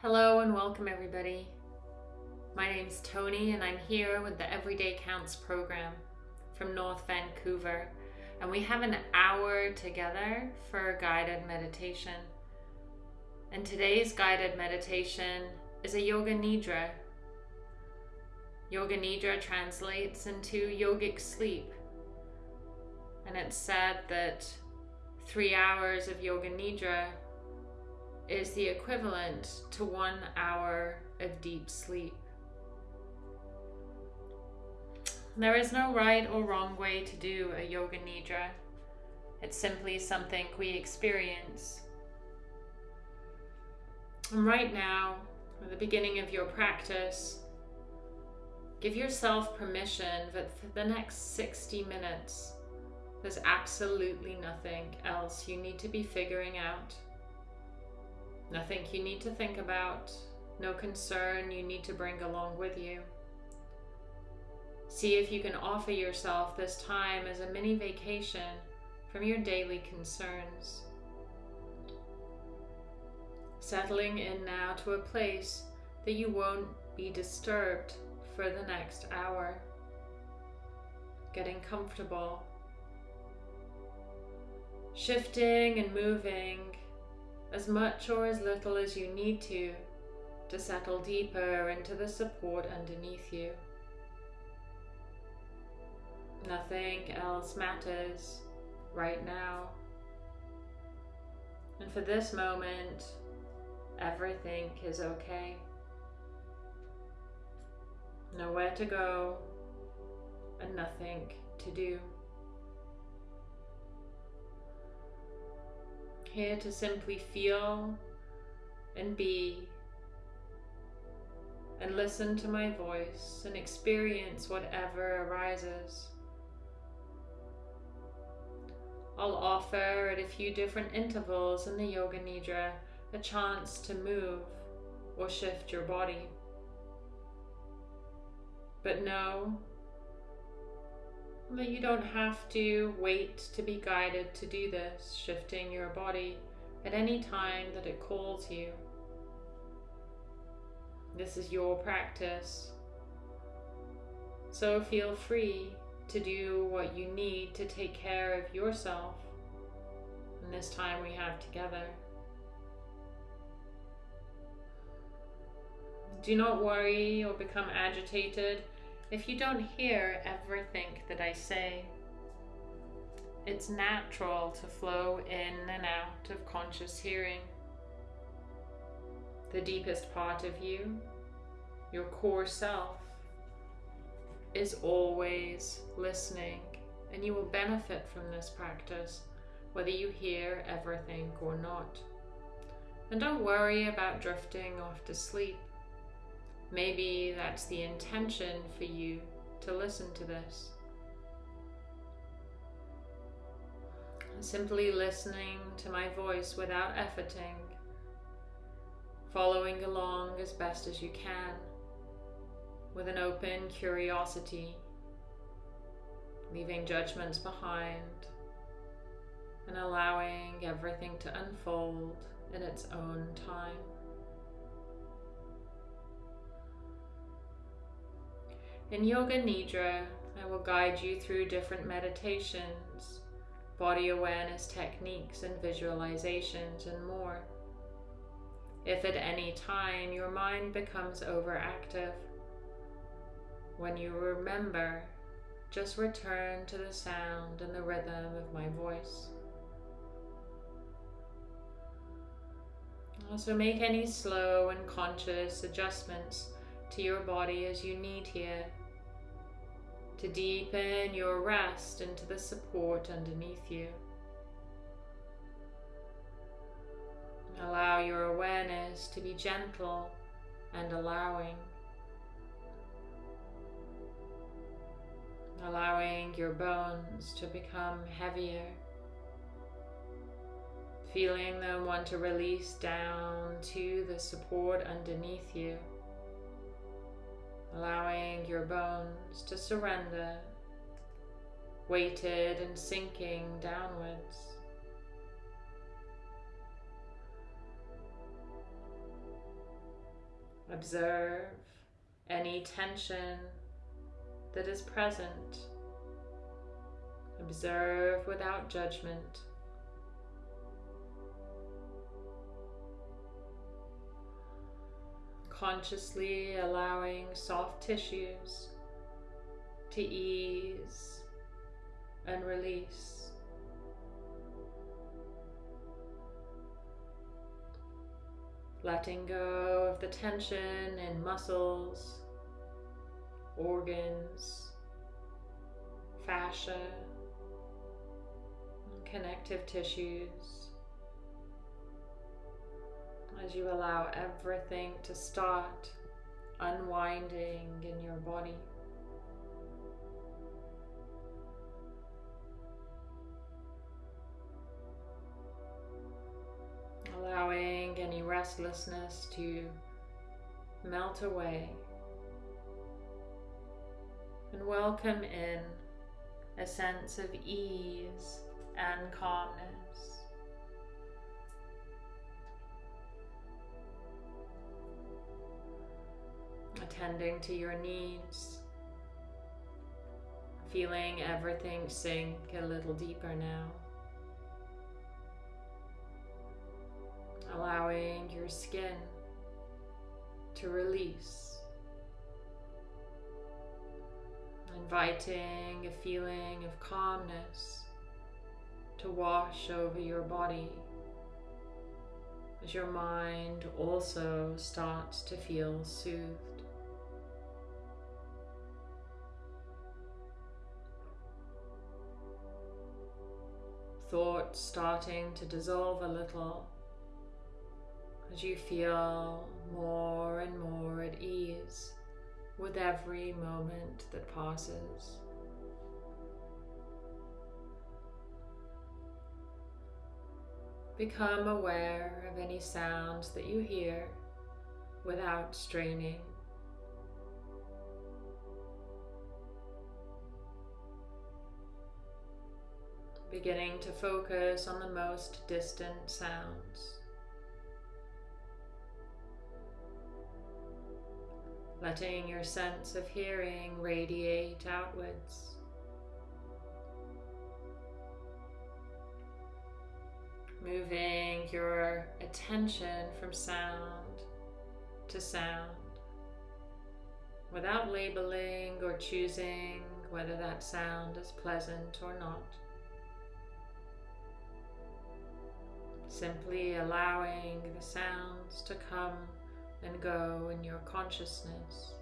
Hello and welcome everybody. My name's Tony and I'm here with the Everyday Counts program from North Vancouver and we have an hour together for guided meditation. And today's guided meditation is a Yoga Nidra. Yoga Nidra translates into yogic sleep. And it's said that three hours of Yoga Nidra is the equivalent to one hour of deep sleep. There is no right or wrong way to do a Yoga Nidra. It's simply something we experience. And right now, at the beginning of your practice, give yourself permission that for the next 60 minutes, there's absolutely nothing else you need to be figuring out. Nothing you need to think about, no concern you need to bring along with you. See if you can offer yourself this time as a mini vacation from your daily concerns. Settling in now to a place that you won't be disturbed for the next hour. Getting comfortable. Shifting and moving as much or as little as you need to to settle deeper into the support underneath you. Nothing else matters right now. And for this moment, everything is okay. Nowhere to go and nothing to do. Here to simply feel and be and listen to my voice and experience whatever arises. I'll offer at a few different intervals in the Yoga Nidra a chance to move or shift your body. But know that you don't have to wait to be guided to do this, shifting your body at any time that it calls you. This is your practice. So feel free to do what you need to take care of yourself in this time we have together. Do not worry or become agitated if you don't hear everything that I say. It's natural to flow in and out of conscious hearing. The deepest part of you, your core self, is always listening and you will benefit from this practice whether you hear everything or not. And don't worry about drifting off to sleep. Maybe that's the intention for you to listen to this. Simply listening to my voice without efforting, following along as best as you can with an open curiosity, leaving judgments behind and allowing everything to unfold in its own time. In Yoga Nidra, I will guide you through different meditations, body awareness techniques and visualizations and more. If at any time your mind becomes overactive, when you remember, just return to the sound and the rhythm of my voice. Also make any slow and conscious adjustments to your body as you need here to deepen your rest into the support underneath you. Allow your awareness to be gentle and allowing. Allowing your bones to become heavier. Feeling them want to release down to the support underneath you allowing your bones to surrender, weighted and sinking downwards. Observe any tension that is present. Observe without judgment. Consciously allowing soft tissues to ease and release. Letting go of the tension in muscles, organs, fascia, connective tissues. As you allow everything to start unwinding in your body. allowing any restlessness to melt away and welcome in a sense of ease and calmness. Attending to your needs, feeling everything sink a little deeper now. allowing your skin to release, inviting a feeling of calmness to wash over your body as your mind also starts to feel soothed. Thoughts starting to dissolve a little as you feel more and more at ease with every moment that passes. Become aware of any sounds that you hear without straining. Beginning to focus on the most distant sounds. letting your sense of hearing radiate outwards. Moving your attention from sound to sound without labeling or choosing whether that sound is pleasant or not. Simply allowing the sounds to come and go in your consciousness.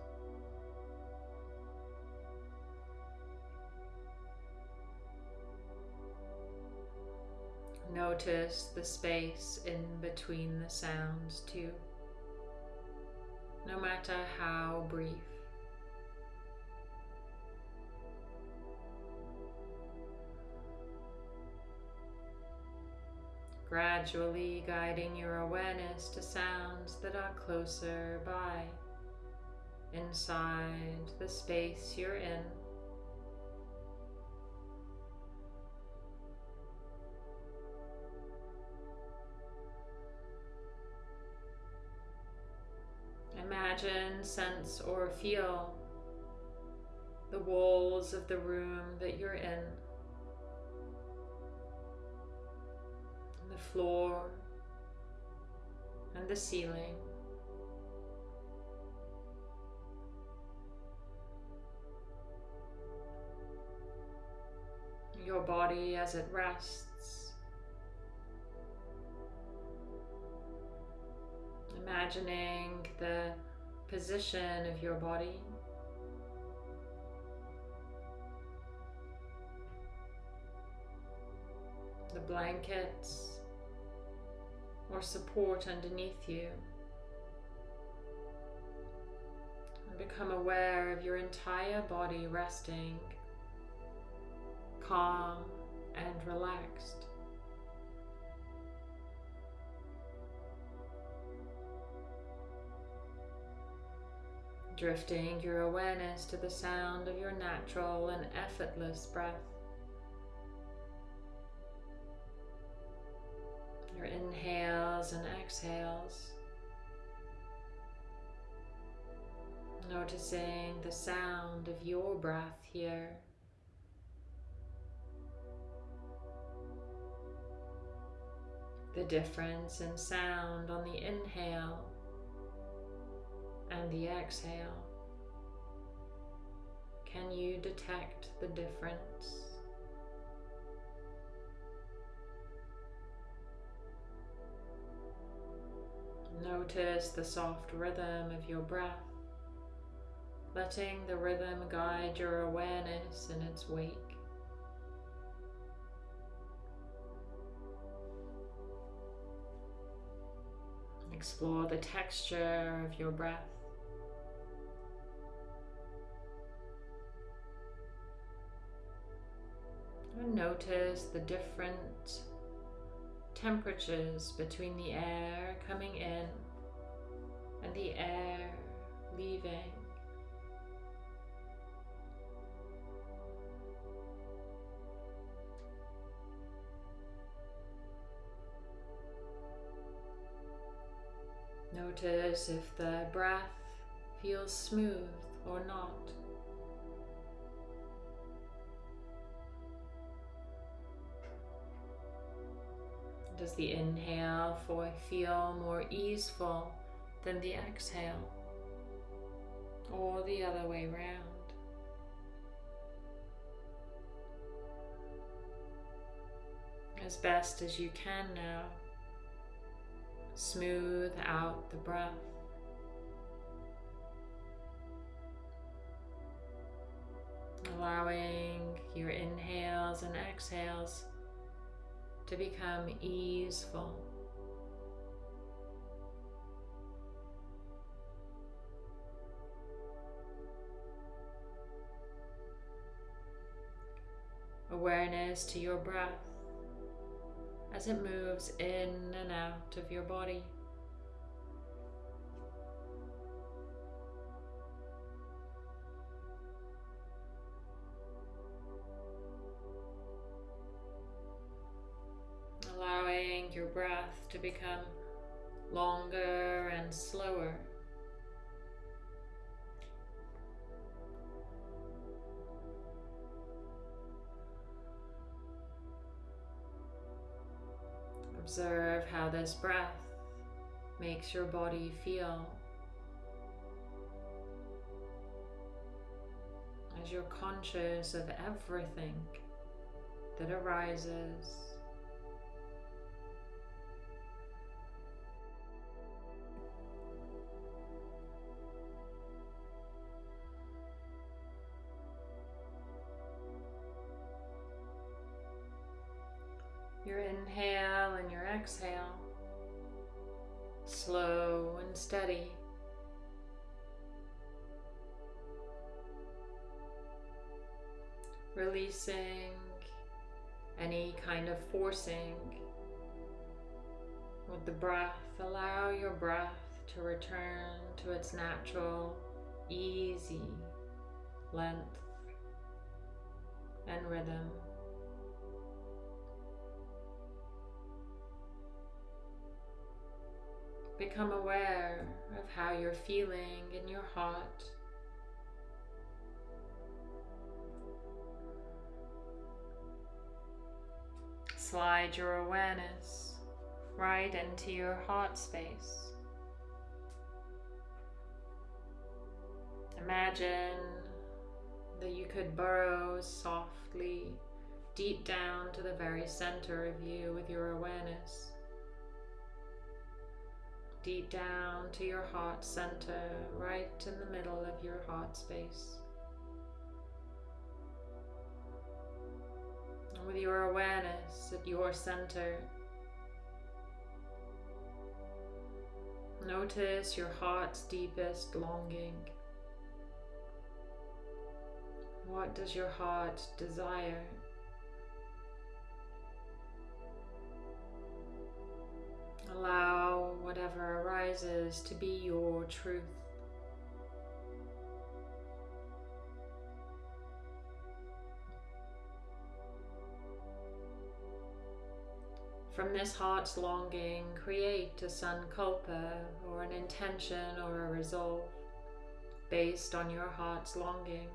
Notice the space in between the sounds too, no matter how brief. Gradually guiding your awareness to sounds that are closer by, inside the space you're in. Imagine, sense, or feel the walls of the room that you're in. The floor and the ceiling. Your body as it rests. Imagining the position of your body the blankets or support underneath you. And become aware of your entire body resting, calm and relaxed. Drifting your awareness to the sound of your natural and effortless breath. Inhales and exhales. Noticing the sound of your breath here. The difference in sound on the inhale and the exhale. Can you detect the difference? Notice the soft rhythm of your breath, letting the rhythm guide your awareness in its wake. Explore the texture of your breath. And notice the different temperatures between the air coming in and the air leaving. Notice if the breath feels smooth or not. Does the inhale feel more easeful than the exhale? Or the other way round? As best as you can now, smooth out the breath. Allowing your inhales and exhales to become easeful. Awareness to your breath as it moves in and out of your body. Become longer and slower. Observe how this breath makes your body feel as you're conscious of everything that arises Releasing any kind of forcing with the breath. Allow your breath to return to its natural, easy length and rhythm. Become aware of how you're feeling in your heart. Slide your awareness right into your heart space. Imagine that you could burrow softly deep down to the very center of you with your awareness deep down to your heart center, right in the middle of your heart space. With your awareness at your center, notice your heart's deepest longing. What does your heart desire? Allow whatever arises to be your truth. From this heart's longing, create a sankalpa or an intention or a resolve based on your heart's longing.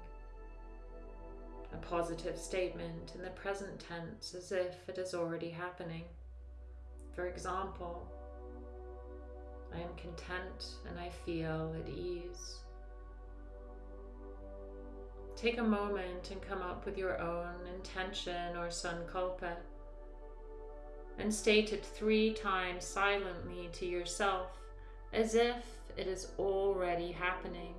A positive statement in the present tense as if it is already happening. For example, I am content and I feel at ease. Take a moment and come up with your own intention or sankalpa and state it three times silently to yourself as if it is already happening.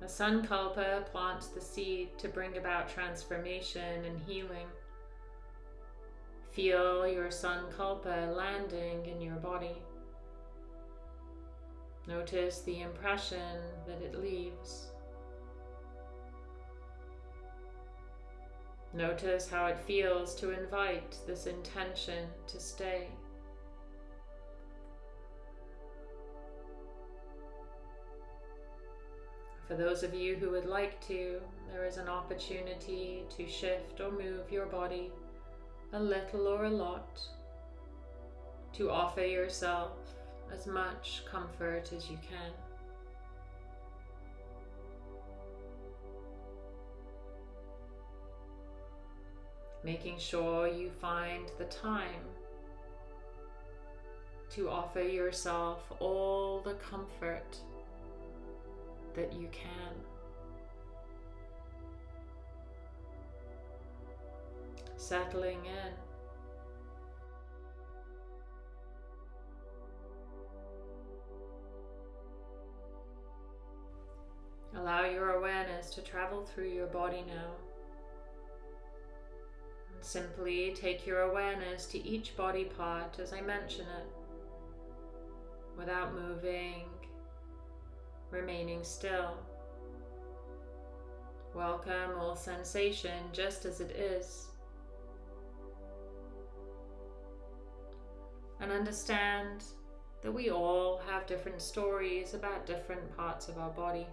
A sankalpa plants the seed to bring about transformation and healing. Feel your sankalpa landing in your body. Notice the impression that it leaves. Notice how it feels to invite this intention to stay. For those of you who would like to, there is an opportunity to shift or move your body a little or a lot to offer yourself as much comfort as you can. Making sure you find the time to offer yourself all the comfort that you can. Settling in. Allow your awareness to travel through your body now. And simply take your awareness to each body part as I mention it, without moving remaining still. Welcome all sensation just as it is. And understand that we all have different stories about different parts of our body.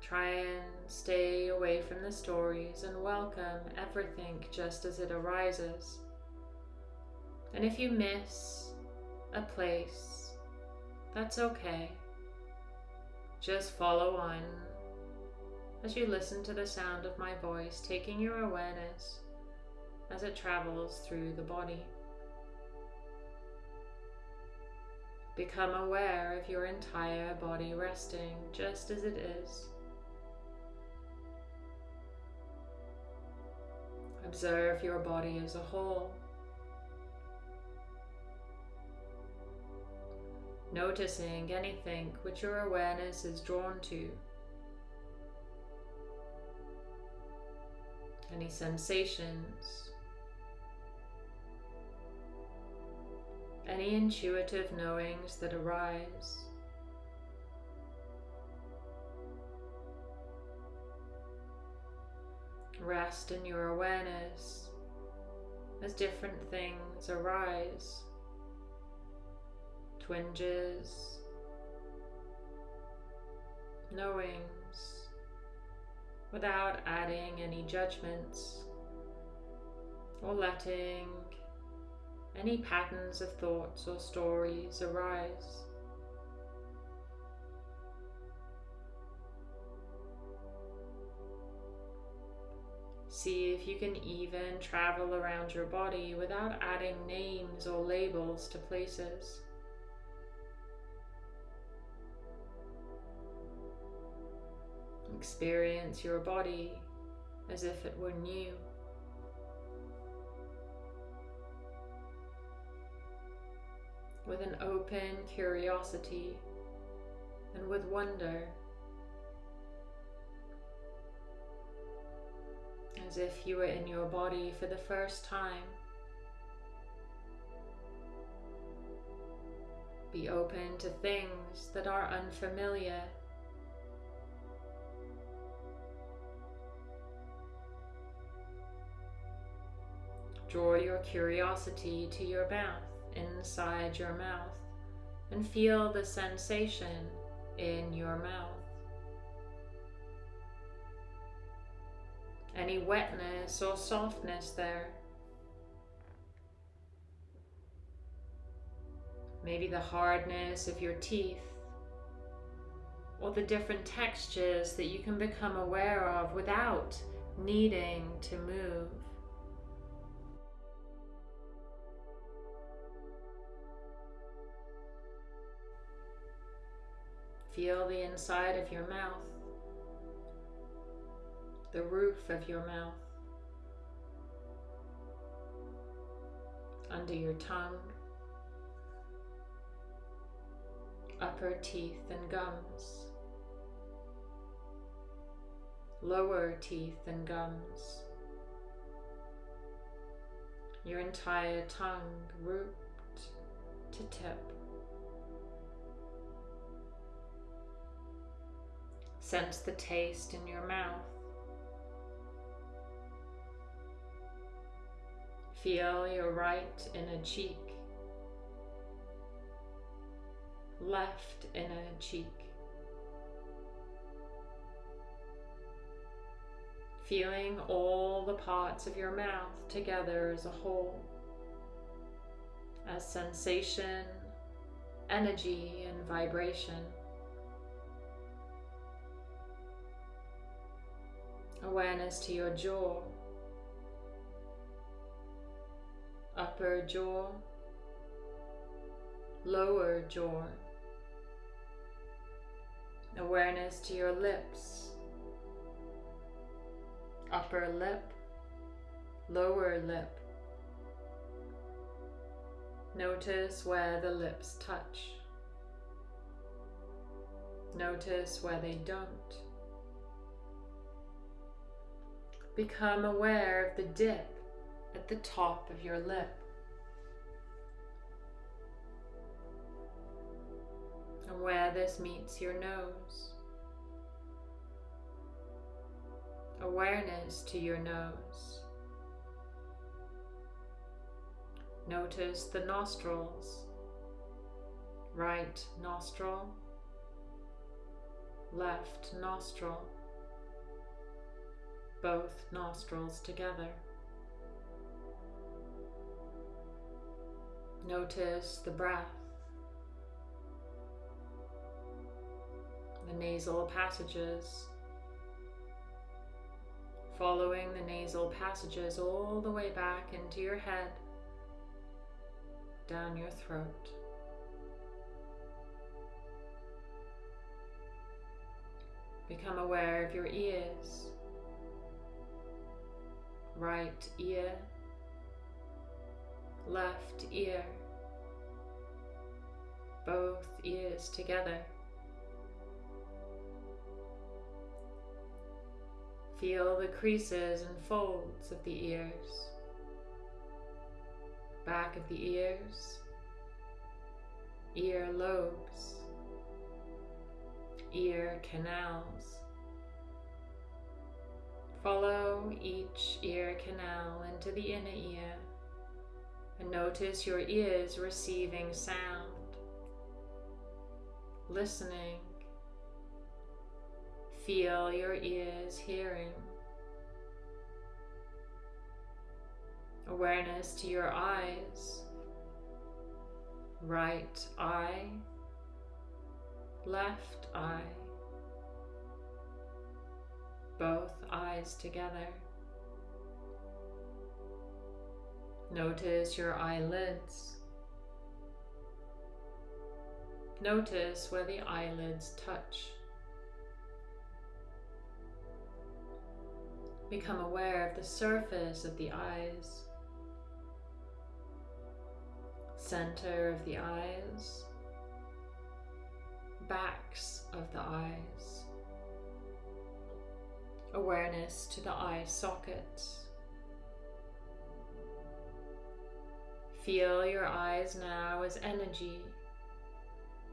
Try and stay away from the stories and welcome everything just as it arises. And if you miss a place that's okay. Just follow on as you listen to the sound of my voice, taking your awareness as it travels through the body. Become aware of your entire body resting just as it is. Observe your body as a whole. noticing anything which your awareness is drawn to. Any sensations, any intuitive knowings that arise. Rest in your awareness as different things arise twinges, knowings, without adding any judgments or letting any patterns of thoughts or stories arise. See if you can even travel around your body without adding names or labels to places. Experience your body as if it were new. With an open curiosity and with wonder, as if you were in your body for the first time. Be open to things that are unfamiliar. Draw your curiosity to your mouth, inside your mouth, and feel the sensation in your mouth. Any wetness or softness there. Maybe the hardness of your teeth or the different textures that you can become aware of without needing to move. Feel the inside of your mouth, the roof of your mouth, under your tongue, upper teeth and gums, lower teeth and gums, your entire tongue root to tip. Sense the taste in your mouth. Feel your right inner cheek, left inner cheek. Feeling all the parts of your mouth together as a whole, as sensation, energy, and vibration. Awareness to your jaw, upper jaw, lower jaw, awareness to your lips, upper lip, lower lip. Notice where the lips touch. Notice where they don't. Become aware of the dip at the top of your lip. And where this meets your nose. Awareness to your nose. Notice the nostrils. Right nostril, left nostril both nostrils together. Notice the breath, the nasal passages, following the nasal passages all the way back into your head, down your throat. Become aware of your ears right ear, left ear, both ears together. Feel the creases and folds of the ears, back of the ears, ear lobes, ear canals. Follow each ear canal into the inner ear and notice your ears receiving sound, listening. Feel your ears hearing. Awareness to your eyes, right eye, left eye both eyes together. Notice your eyelids. Notice where the eyelids touch. Become aware of the surface of the eyes, center of the eyes, backs of the eyes awareness to the eye sockets. Feel your eyes now as energy,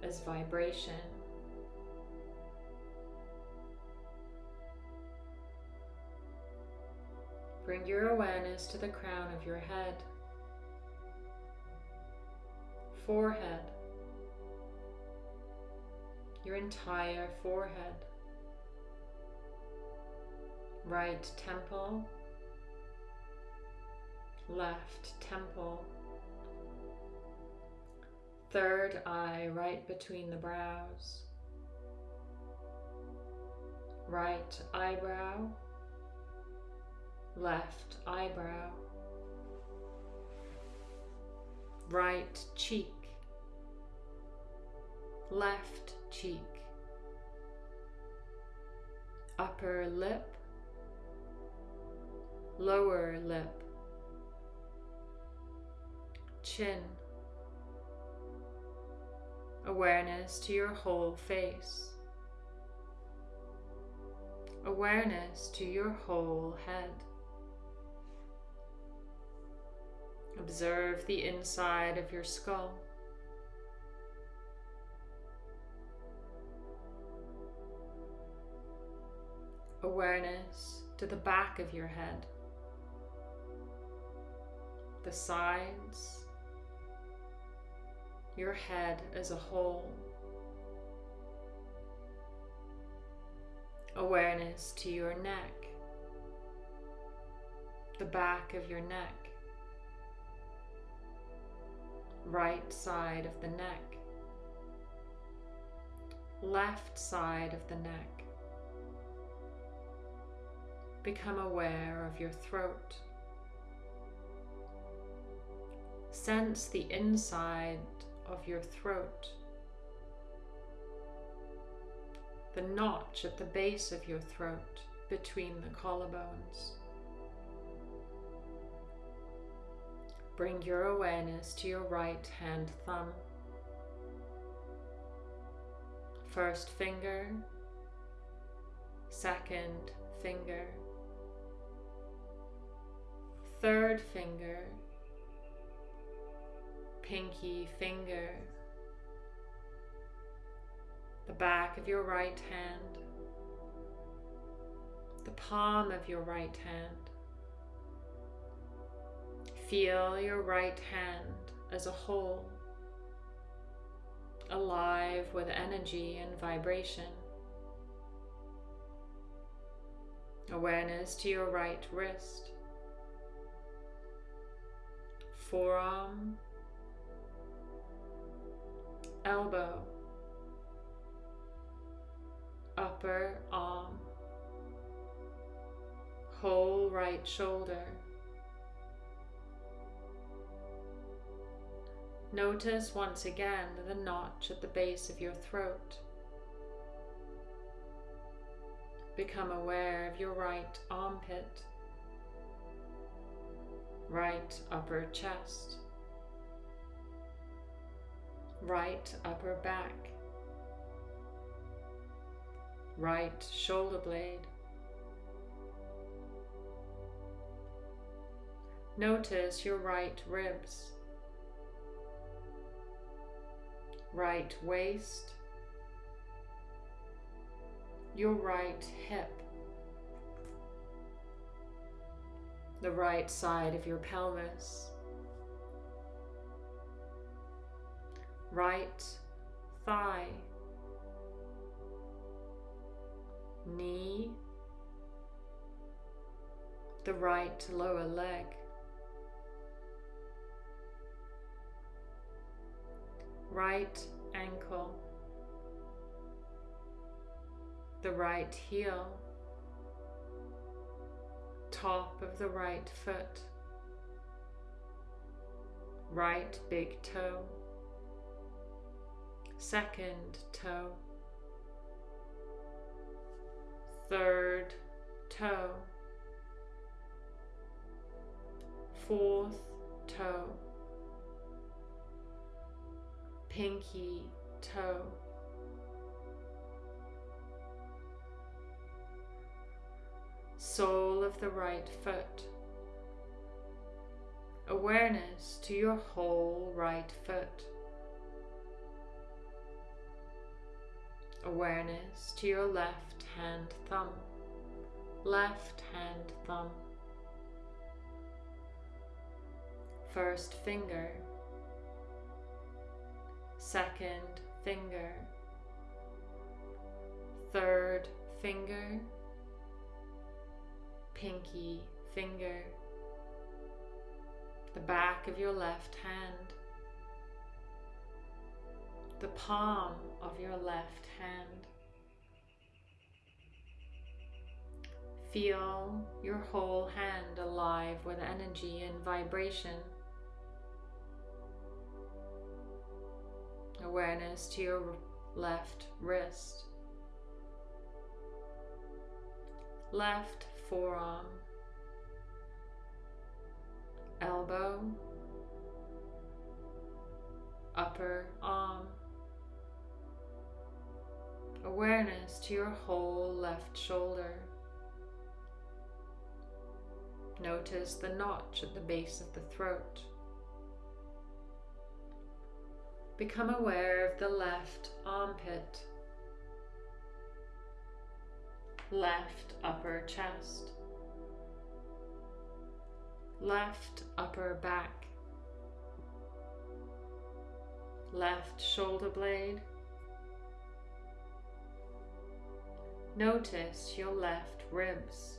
as vibration. Bring your awareness to the crown of your head, forehead, your entire forehead, right temple, left temple, third eye right between the brows, right eyebrow, left eyebrow, right cheek, left cheek, upper lip, lower lip, chin, awareness to your whole face, awareness to your whole head. Observe the inside of your skull. Awareness to the back of your head, the sides, your head as a whole. Awareness to your neck, the back of your neck, right side of the neck, left side of the neck. Become aware of your throat. Sense the inside of your throat, the notch at the base of your throat between the collarbones. Bring your awareness to your right hand thumb. First finger, second finger, third finger, pinky finger, the back of your right hand, the palm of your right hand. Feel your right hand as a whole, alive with energy and vibration. Awareness to your right wrist, forearm, elbow, upper arm, whole right shoulder. Notice once again the notch at the base of your throat. Become aware of your right armpit, right upper chest, right upper back, right shoulder blade. Notice your right ribs, right waist, your right hip, the right side of your pelvis, right thigh, knee, the right lower leg. right ankle, the right heel, top of the right foot, right big toe, second toe, third toe, fourth toe, pinky toe. Sole of the right foot. Awareness to your whole right foot. Awareness to your left hand thumb. Left hand thumb. First finger. Second finger, third finger, pinky finger, the back of your left hand, the palm of your left hand. Feel your whole hand alive with energy and vibration. Awareness to your left wrist, left forearm, elbow, upper arm. Awareness to your whole left shoulder. Notice the notch at the base of the throat. Become aware of the left armpit, left upper chest, left upper back, left shoulder blade. Notice your left ribs.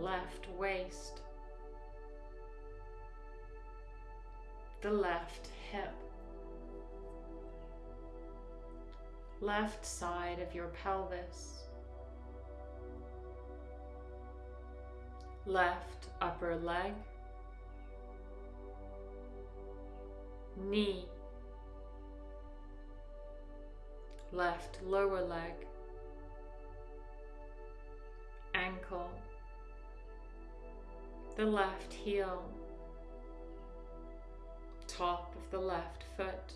left waist, the left hip, left side of your pelvis, left upper leg, knee, left lower leg, ankle, the left heel, top of the left foot,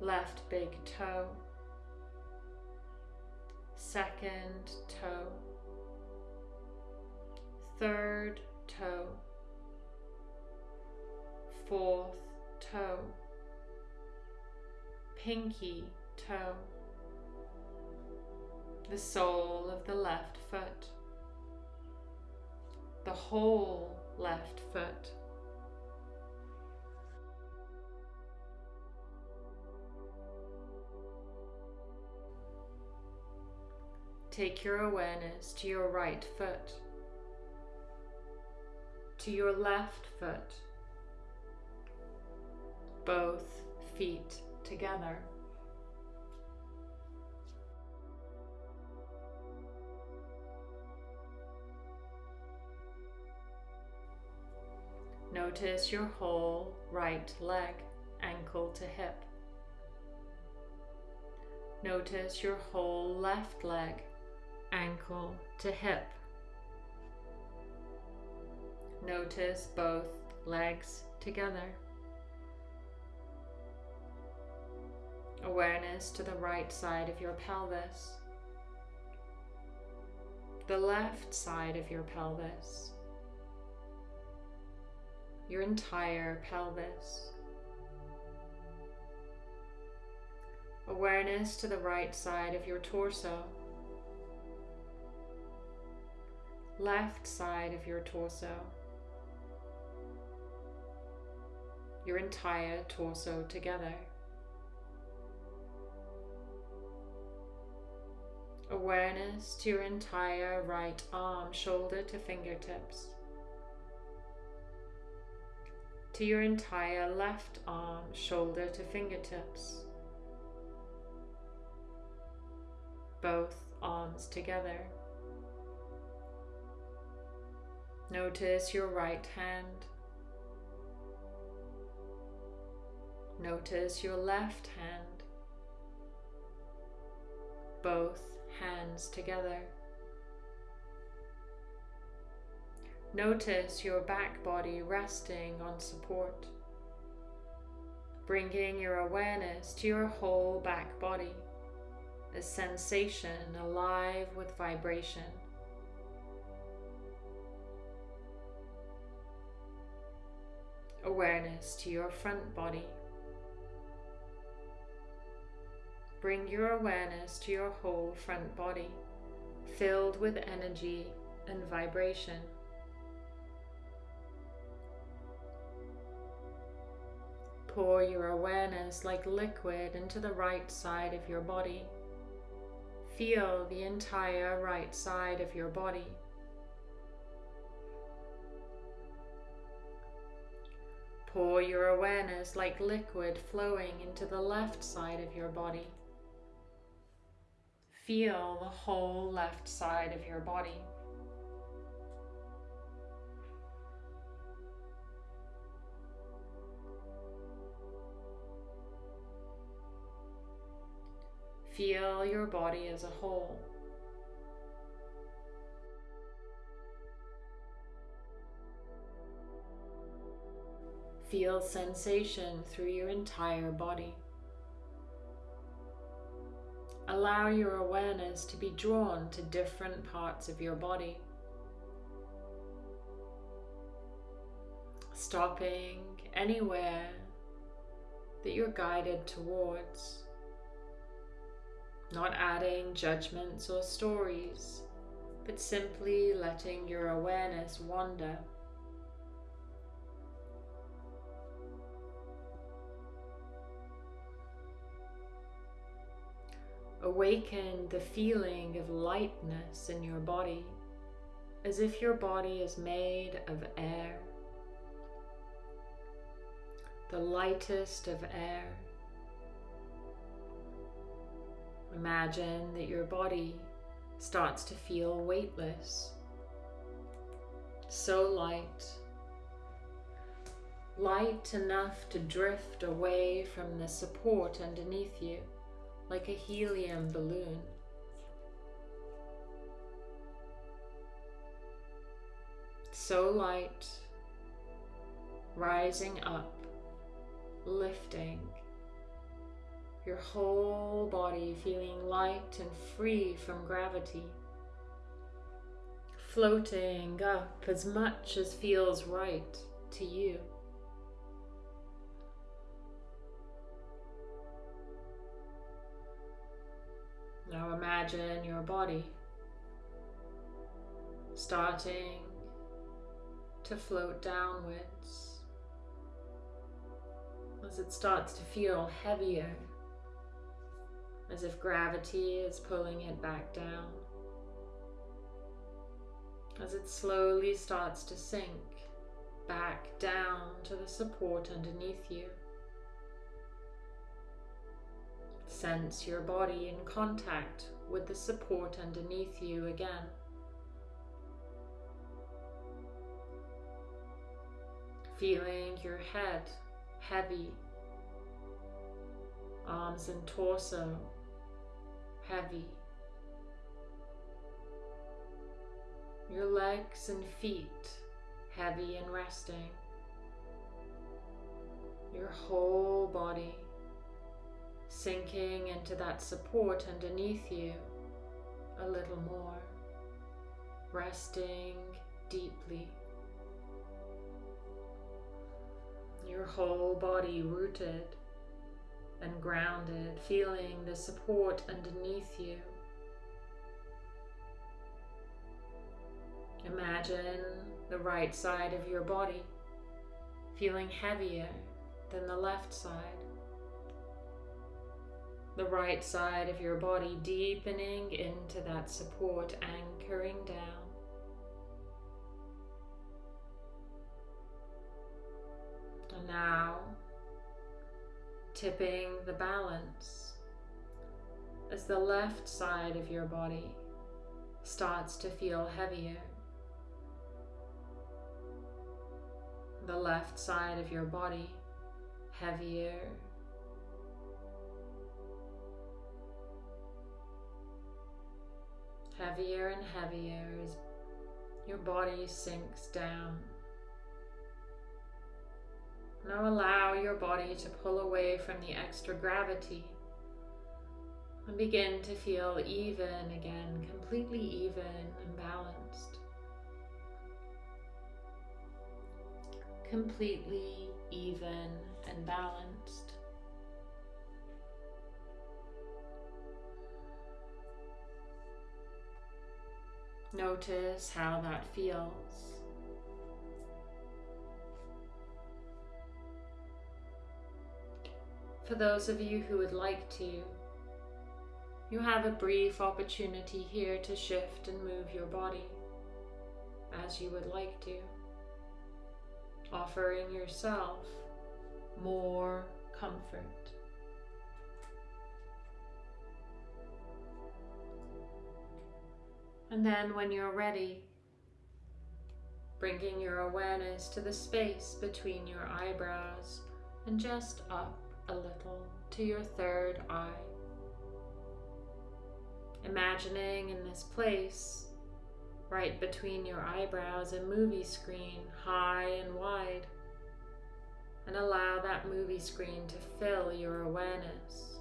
left big toe, second toe, third toe, fourth toe, pinky toe, the sole of the left foot, the whole left foot. Take your awareness to your right foot, to your left foot, both feet together. Notice your whole right leg, ankle to hip. Notice your whole left leg, ankle to hip. Notice both legs together. Awareness to the right side of your pelvis, the left side of your pelvis, your entire pelvis. Awareness to the right side of your torso, left side of your torso, your entire torso together. Awareness to your entire right arm, shoulder to fingertips. to your entire left arm, shoulder to fingertips. Both arms together. Notice your right hand. Notice your left hand. Both hands together. Notice your back body resting on support, bringing your awareness to your whole back body, a sensation alive with vibration. Awareness to your front body. Bring your awareness to your whole front body, filled with energy and vibration. pour your awareness like liquid into the right side of your body. Feel the entire right side of your body. Pour your awareness like liquid flowing into the left side of your body. Feel the whole left side of your body. Feel your body as a whole. Feel sensation through your entire body. Allow your awareness to be drawn to different parts of your body. Stopping anywhere that you're guided towards. Not adding judgments or stories, but simply letting your awareness wander. Awaken the feeling of lightness in your body, as if your body is made of air, the lightest of air. Imagine that your body starts to feel weightless, so light, light enough to drift away from the support underneath you like a helium balloon. So light, rising up, lifting, your whole body feeling light and free from gravity, floating up as much as feels right to you. Now imagine your body starting to float downwards as it starts to feel heavier, as if gravity is pulling it back down. As it slowly starts to sink back down to the support underneath you. Sense your body in contact with the support underneath you again. Feeling your head heavy, arms and torso heavy, your legs and feet heavy and resting, your whole body sinking into that support underneath you a little more, resting deeply. Your whole body rooted and grounded, feeling the support underneath you. Imagine the right side of your body feeling heavier than the left side the right side of your body deepening into that support, anchoring down. And now, tipping the balance as the left side of your body starts to feel heavier. The left side of your body heavier heavier and heavier as your body sinks down. Now allow your body to pull away from the extra gravity and begin to feel even again, completely even and balanced. Completely even and balanced. Notice how that feels. For those of you who would like to, you have a brief opportunity here to shift and move your body as you would like to, offering yourself more comfort. And then when you're ready, bringing your awareness to the space between your eyebrows and just up a little to your third eye. Imagining in this place, right between your eyebrows, a movie screen high and wide, and allow that movie screen to fill your awareness.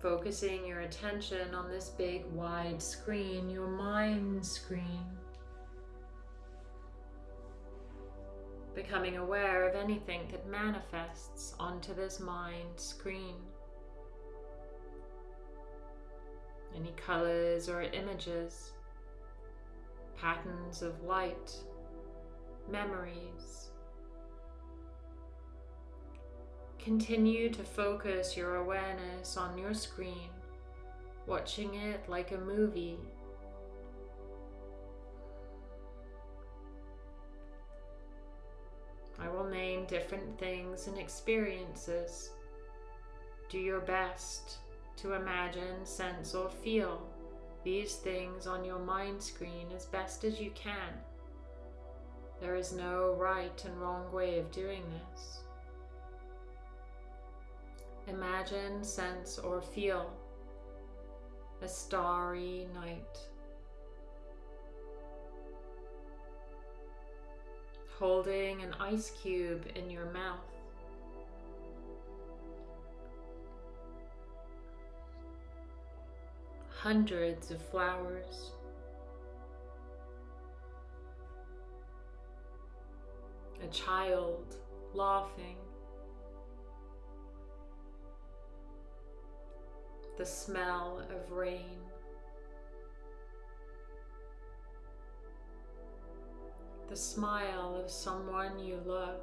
Focusing your attention on this big wide screen, your mind screen. Becoming aware of anything that manifests onto this mind screen. Any colors or images, patterns of light, memories. Continue to focus your awareness on your screen, watching it like a movie. I will name different things and experiences. Do your best to imagine, sense, or feel these things on your mind screen as best as you can. There is no right and wrong way of doing this. Imagine, sense, or feel a starry night. Holding an ice cube in your mouth. Hundreds of flowers. A child laughing. The smell of rain. The smile of someone you love.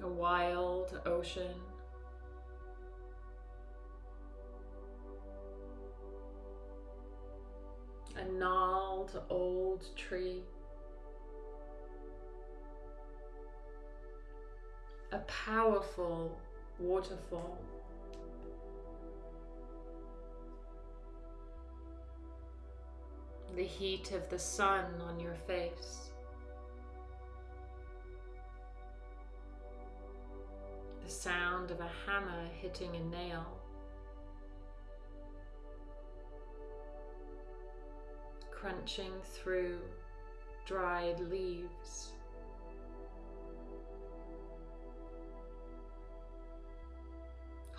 A wild ocean. A gnarled old tree. A powerful waterfall. The heat of the sun on your face. The sound of a hammer hitting a nail. Crunching through dried leaves.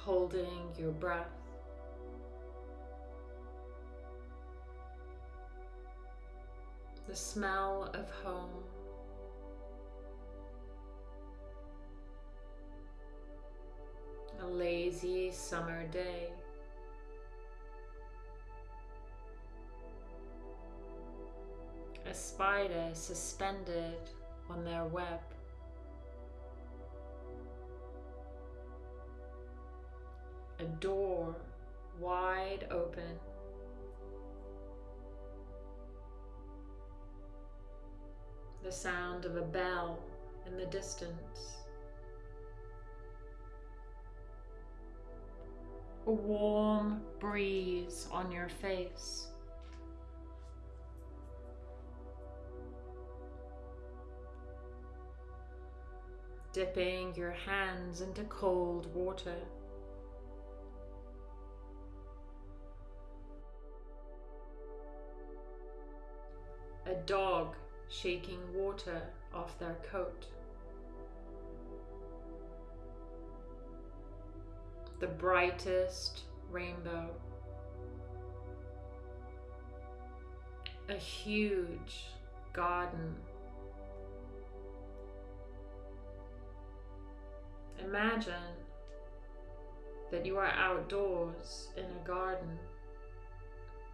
Holding your breath. The smell of home. A lazy summer day. A spider suspended on their web. A door wide open. The sound of a bell in the distance. A warm breeze on your face. Dipping your hands into cold water. A dog shaking water off their coat. The brightest rainbow. A huge garden. Imagine that you are outdoors in a garden,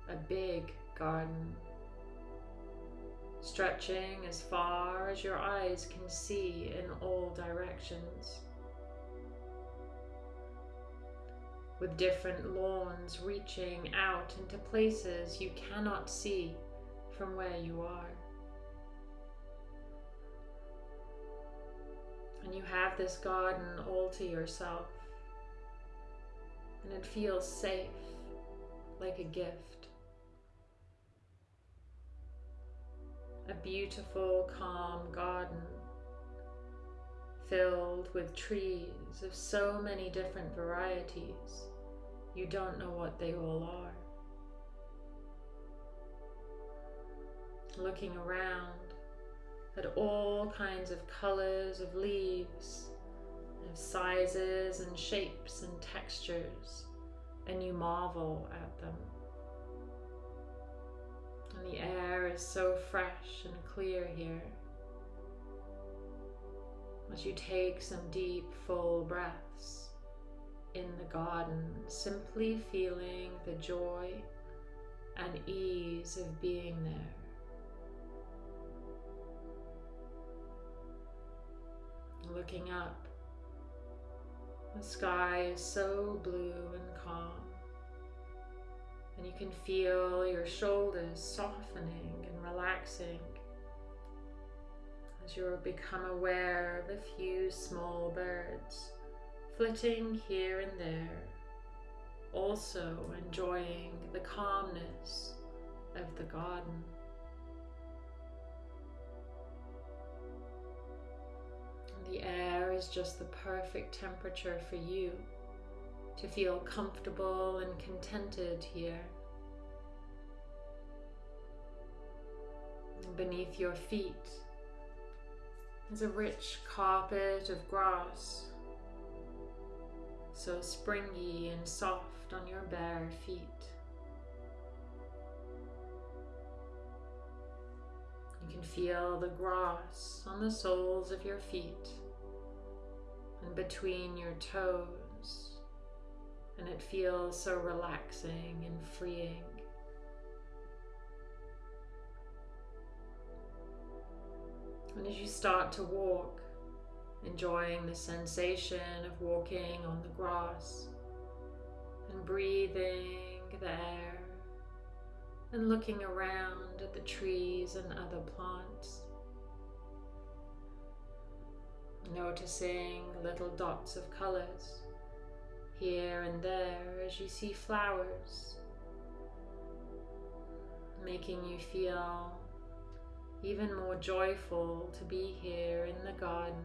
a big garden stretching as far as your eyes can see in all directions. With different lawns reaching out into places you cannot see from where you are. And you have this garden all to yourself. And it feels safe, like a gift. A beautiful, calm garden filled with trees of so many different varieties, you don't know what they all are. Looking around, at all kinds of colors of leaves, of sizes and shapes and textures, and you marvel at them. The air is so fresh and clear here. As you take some deep, full breaths in the garden, simply feeling the joy and ease of being there. looking up. The sky is so blue and calm. And you can feel your shoulders softening and relaxing as you become aware of a few small birds flitting here and there, also enjoying the calmness of the garden. The air is just the perfect temperature for you to feel comfortable and contented here. Beneath your feet is a rich carpet of grass, so springy and soft on your bare feet. You can feel the grass on the soles of your feet and between your toes, and it feels so relaxing and freeing. And as you start to walk, enjoying the sensation of walking on the grass and breathing the air and looking around at the trees and other plants. Noticing little dots of colors here and there as you see flowers, making you feel even more joyful to be here in the garden.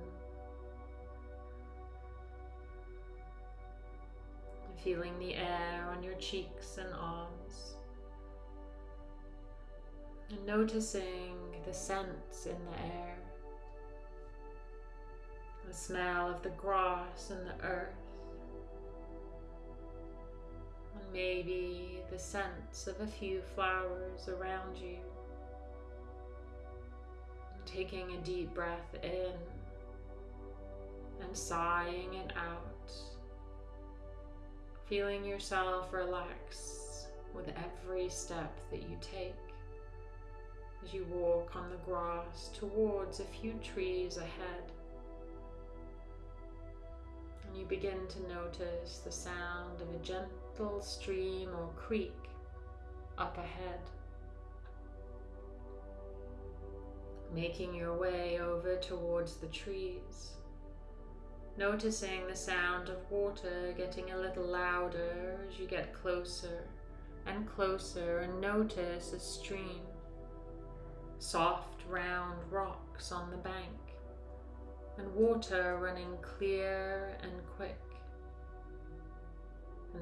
Feeling the air on your cheeks and arms. And noticing the scents in the air. The smell of the grass and the earth. Maybe the scents of a few flowers around you. Taking a deep breath in and sighing it out. Feeling yourself relax with every step that you take as you walk on the grass towards a few trees ahead. And you begin to notice the sound of a gentle stream or creek up ahead. Making your way over towards the trees. Noticing the sound of water getting a little louder as you get closer and closer and notice a stream soft round rocks on the bank, and water running clear and quick.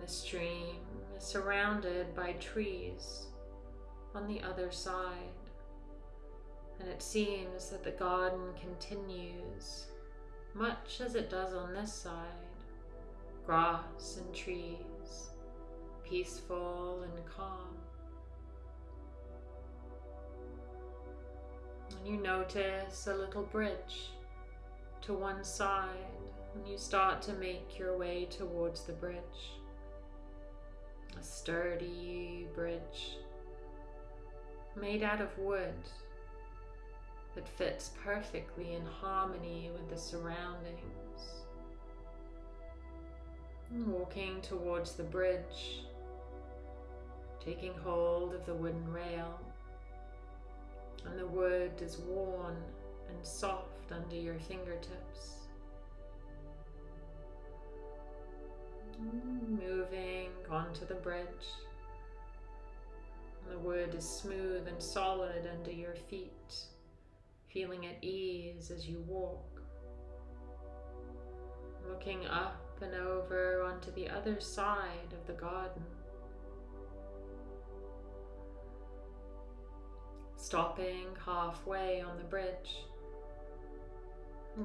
The stream is surrounded by trees on the other side, and it seems that the garden continues much as it does on this side grass and trees, peaceful and calm. And you notice a little bridge to one side and you start to make your way towards the bridge. A sturdy bridge made out of wood that fits perfectly in harmony with the surroundings. Walking towards the bridge, taking hold of the wooden rail, and the wood is worn and soft under your fingertips. Moving onto the bridge. The wood is smooth and solid under your feet, feeling at ease as you walk. Looking up and over onto the other side of the garden. Stopping halfway on the bridge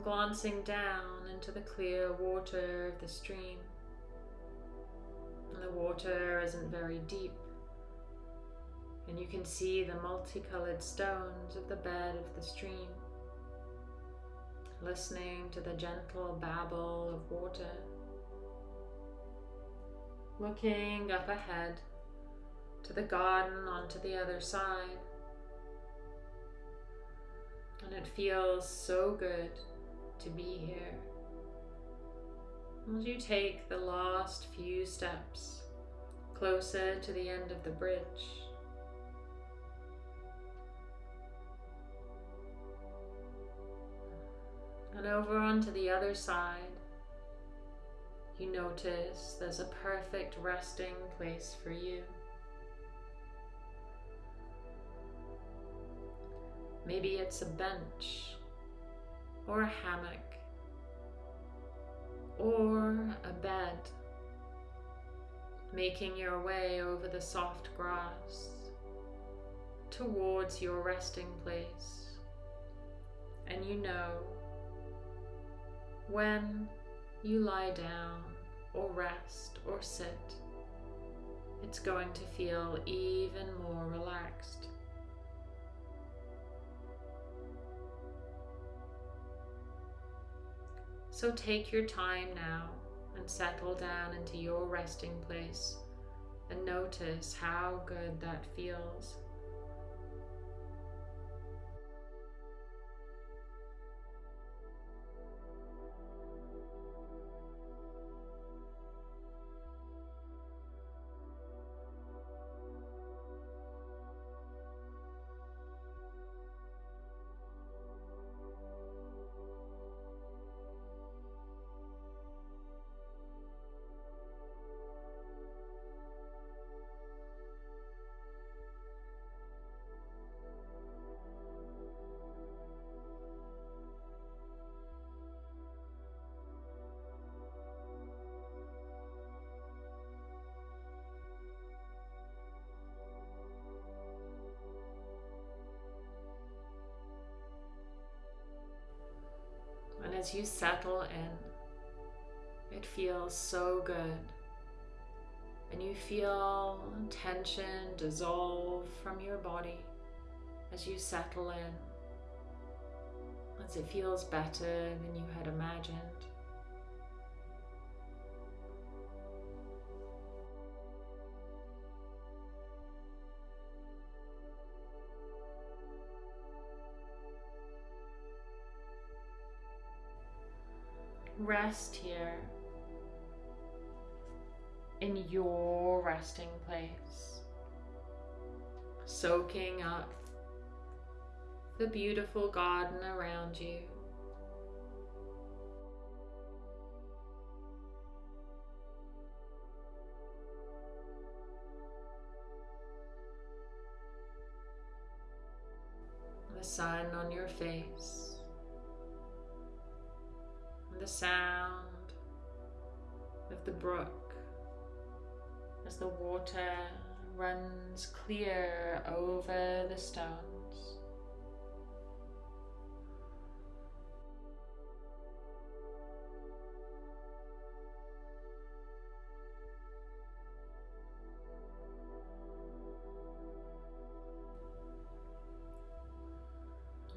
glancing down into the clear water of the stream. And the water isn't very deep, and you can see the multicolored stones of the bed of the stream, listening to the gentle babble of water. Looking up ahead to the garden onto the other side. And it feels so good to be here. As you take the last few steps closer to the end of the bridge, and over onto the other side, you notice there's a perfect resting place for you. Maybe it's a bench or a hammock or a bed, making your way over the soft grass towards your resting place. And you know when you lie down or rest or sit, it's going to feel even more relaxed. So take your time now and settle down into your resting place and notice how good that feels. As you settle in, it feels so good. And you feel tension dissolve from your body as you settle in, as it feels better than you had imagined. Rest here in your resting place, soaking up the beautiful garden around you. The sun on your face the sound of the brook as the water runs clear over the stones.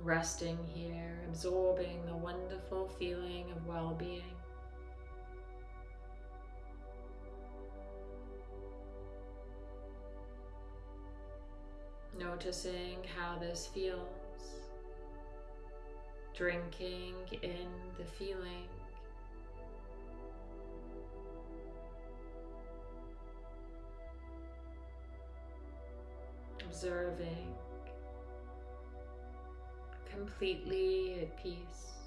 resting here, absorbing the wonderful feeling of well being. Noticing how this feels drinking in the feeling. Observing, completely at peace.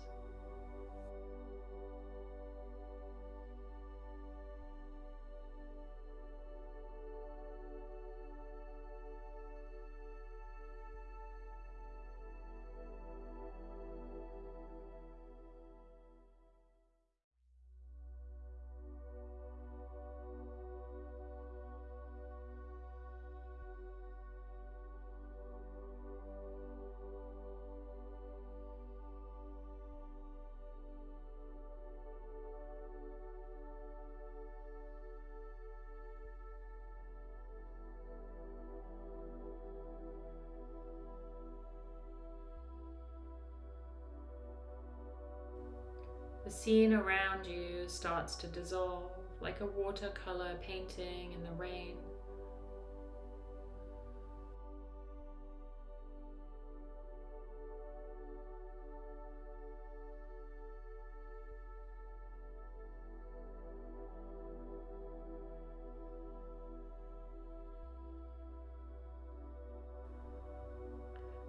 Scene around you starts to dissolve like a watercolor painting in the rain.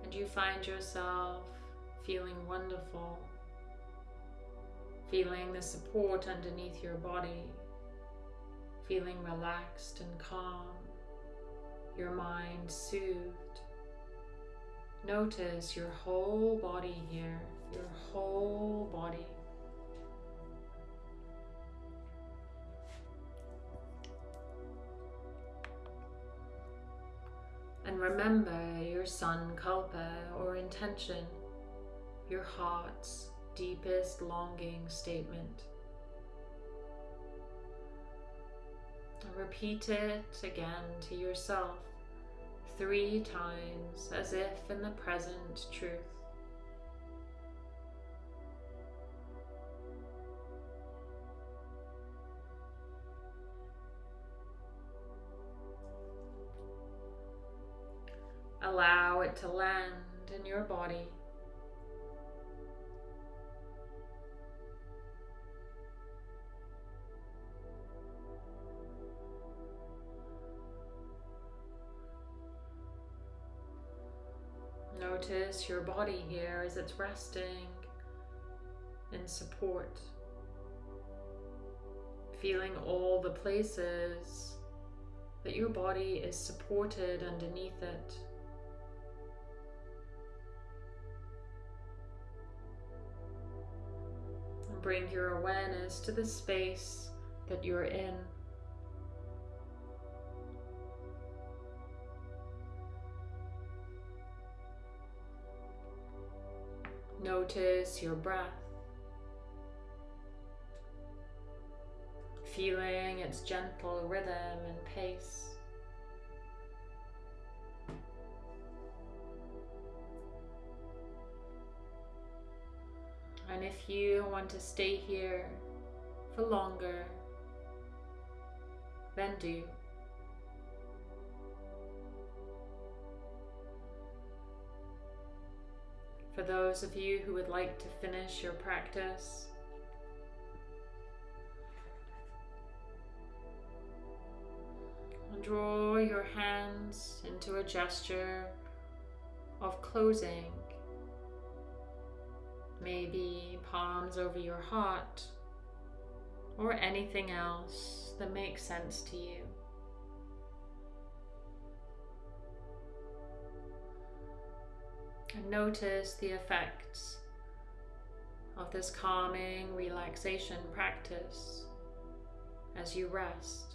And you find yourself feeling wonderful feeling the support underneath your body, feeling relaxed and calm, your mind soothed. Notice your whole body here, your whole body. And remember your sun sankalpa or intention, your heart's deepest longing statement. Repeat it again to yourself three times as if in the present truth. Allow it to land in your body. Notice your body here as it's resting in support. Feeling all the places that your body is supported underneath it. And bring your awareness to the space that you're in. Notice your breath. Feeling its gentle rhythm and pace. And if you want to stay here for longer, then do. For those of you who would like to finish your practice, draw your hands into a gesture of closing. Maybe palms over your heart or anything else that makes sense to you. Notice the effects of this calming relaxation practice as you rest.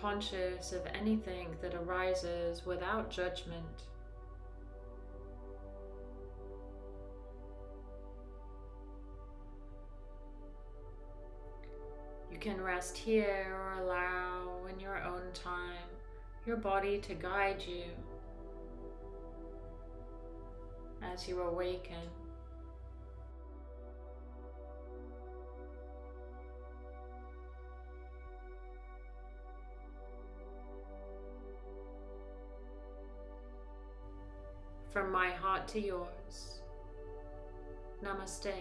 Conscious of anything that arises without judgment. You can rest here or allow in your own time your body to guide you as you awaken. from my heart to yours. Namaste.